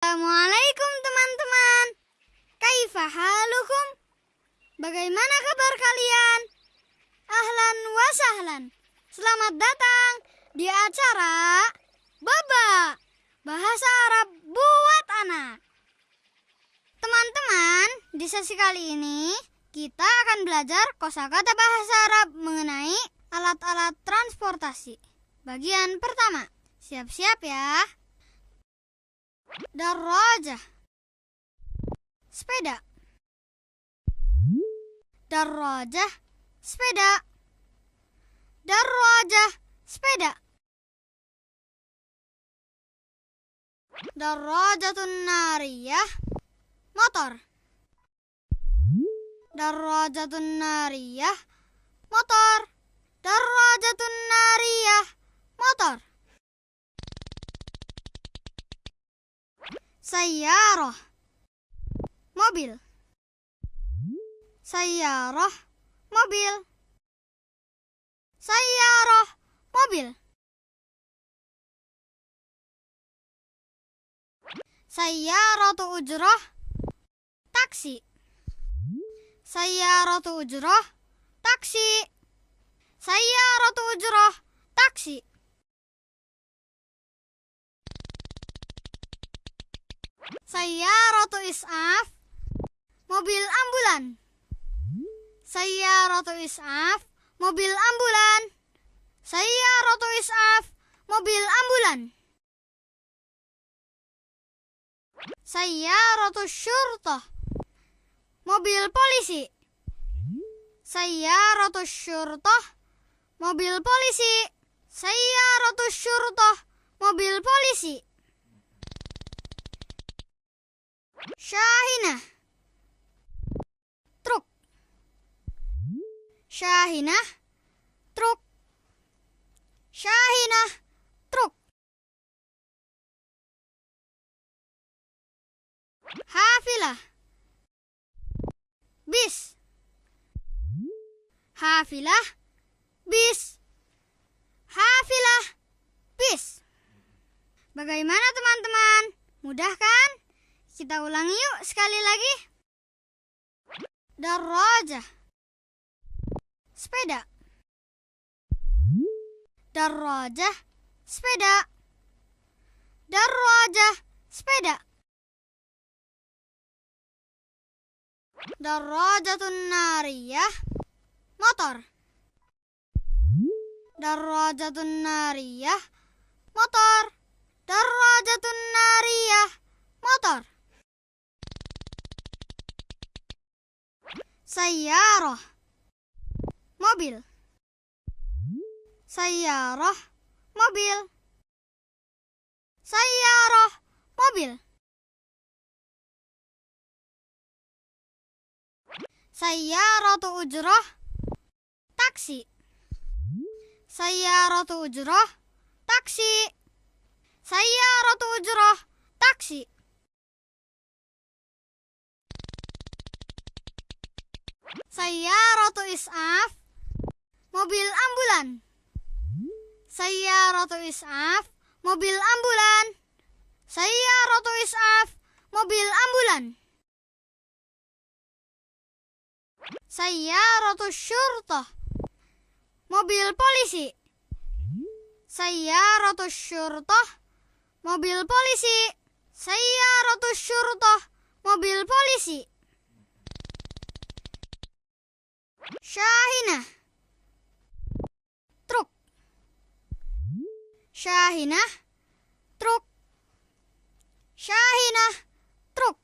Assalamualaikum teman-teman. Kaifa halukum? Bagaimana kabar kalian? Ahlan wa sahlan. Selamat datang di acara Baba Bahasa Arab buat anak. Teman-teman, di sesi kali ini kita akan belajar kosakata bahasa Arab mengenai alat-alat transportasi. Bagian pertama. Siap-siap ya. Darajah. Sepeda. Darajah Sepeda. Darajah Sepeda. Darajatun nariyah Motor. Darajatun nariyah Motor. Darajatun nariyah Motor Sayyarah. Mobil. Sayyarah. Mobil. Sayyarah. Mobil. Sayyaratu ujrah. Taksi. Sayyaratu ujrah. Taksi. Sayyaratu ujrah. Taksi Sayyaratu is'af Mobil ambulan. Sayyaratu is'af Mobil ambulan. Sayyaratu is'af Mobil ambulan. Sayyaratu syurtah Mobil polisi. Sayyaratu syurtah Mobil polisi. Sayyaratu syurtah Mobil polisi Syahinah Truk. Syahinah Truk. Syahinah Truk. Hafilah Bis. Hafilah Bis. Hafilah Bis. Bagaimana teman-teman? Mudah kan? Kita ulangi yuk sekali lagi. Darajah. Sepeda. Darajah. Sepeda. Darajah. Sepeda. Darajatun nariyah. Motor. Darajatun nariyah. Motor. Darajatun nariyah. Motor. Sayyarah. Mobil. Sayyarah. Mobil. Sayyarah. Mobil. Sayyaratu ujrah. Taksi. Sayyaratu ujrah. Taksi. Sayyaratu ujrah. Taksi Sayyaratu is'af Mobil ambulan. Sayyaratu is'af Mobil ambulan. Sayyaratu is'af Mobil ambulan. Sayyaratu syurtah Mobil polisi. Sayyaratu syurtah Mobil polisi. Sayyaratu syurtah Mobil polisi Syahinah Truk Syahinah Truk Syahinah Truk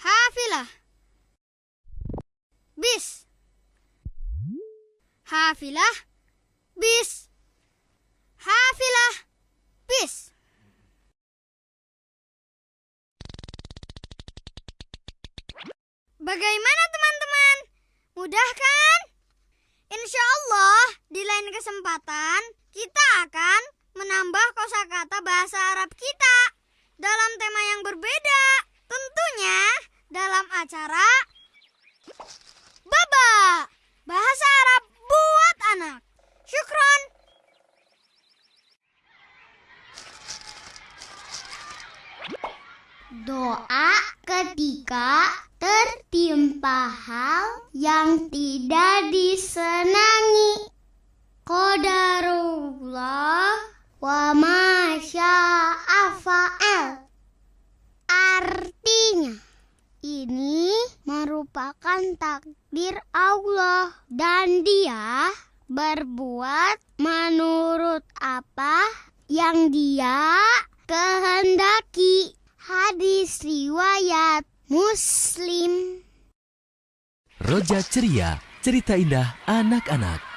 Hafilah Bis Hafilah Bis Bagaimana teman-teman? Mudah kan? Insya Allah di lain kesempatan kita akan menambah kosakata bahasa Arab kita dalam tema yang berbeda. Tentunya dalam acara Baba Bahasa Arab buat anak. Syukron. Doa ketika tertimpa hal yang tidak disenangi. Qadarullah wa masya'afa'al. Artinya, ini merupakan takdir Allah dan dia berbuat menurut apa yang dia kehendaki. Roja Ceria, cerita indah anak-anak.